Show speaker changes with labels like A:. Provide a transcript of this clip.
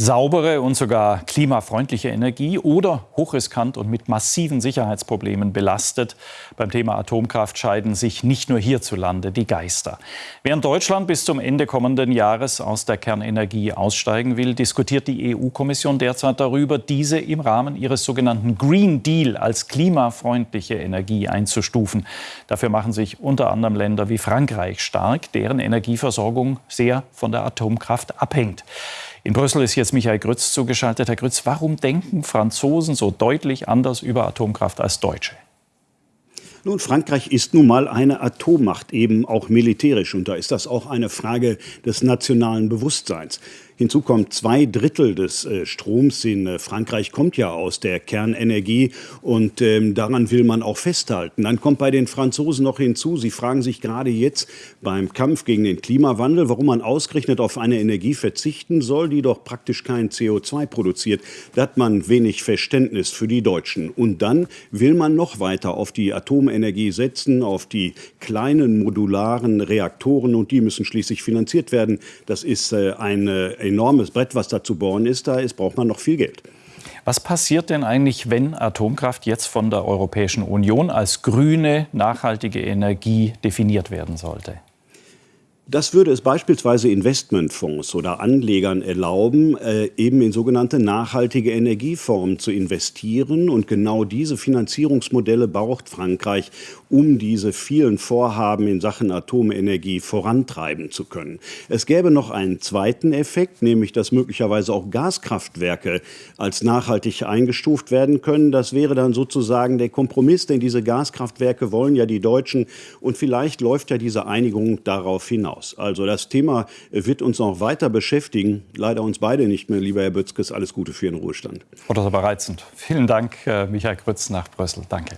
A: Saubere und sogar klimafreundliche Energie oder hochriskant und mit massiven Sicherheitsproblemen belastet. Beim Thema Atomkraft scheiden sich nicht nur hierzulande die Geister. Während Deutschland bis zum Ende kommenden Jahres aus der Kernenergie aussteigen will, diskutiert die EU-Kommission derzeit darüber, diese im Rahmen ihres sogenannten Green Deal als klimafreundliche Energie einzustufen. Dafür machen sich unter anderem Länder wie Frankreich stark, deren Energieversorgung sehr von der Atomkraft abhängt. In Brüssel ist jetzt Michael Grütz zugeschaltet. Herr Grütz, warum denken Franzosen so deutlich anders über Atomkraft als Deutsche?
B: Nun, Frankreich ist nun mal eine Atommacht, eben auch militärisch. Und da ist das auch eine Frage des nationalen Bewusstseins. Hinzu kommt, zwei Drittel des äh, Stroms in äh, Frankreich kommt ja aus der Kernenergie und ähm, daran will man auch festhalten. Dann kommt bei den Franzosen noch hinzu, sie fragen sich gerade jetzt beim Kampf gegen den Klimawandel, warum man ausgerechnet auf eine Energie verzichten soll, die doch praktisch kein CO2 produziert. Da hat man wenig Verständnis für die Deutschen. Und dann will man noch weiter auf die Atomenergie setzen, auf die kleinen modularen Reaktoren und die müssen schließlich finanziert werden. Das ist äh, eine enormes Brett, was da zu bohren ist. Da ist, braucht man noch viel Geld.
A: Was passiert denn eigentlich, wenn Atomkraft jetzt von der Europäischen Union als grüne, nachhaltige Energie definiert werden sollte?
B: Das würde es beispielsweise Investmentfonds oder Anlegern erlauben, äh, eben in sogenannte nachhaltige Energieformen zu investieren. Und genau diese Finanzierungsmodelle braucht Frankreich, um diese vielen Vorhaben in Sachen Atomenergie vorantreiben zu können. Es gäbe noch einen zweiten Effekt, nämlich dass möglicherweise auch Gaskraftwerke als nachhaltig eingestuft werden können. Das wäre dann sozusagen der Kompromiss, denn diese Gaskraftwerke wollen ja die Deutschen. Und vielleicht läuft ja diese Einigung darauf hinaus hinaus. Also das Thema wird uns noch weiter beschäftigen. Leider uns beide nicht mehr, lieber Herr Bützkes. Alles Gute für Ihren Ruhestand.
A: Frau Dr. Bereizend. Vielen Dank, äh, Michael Grütz nach Brüssel. Danke.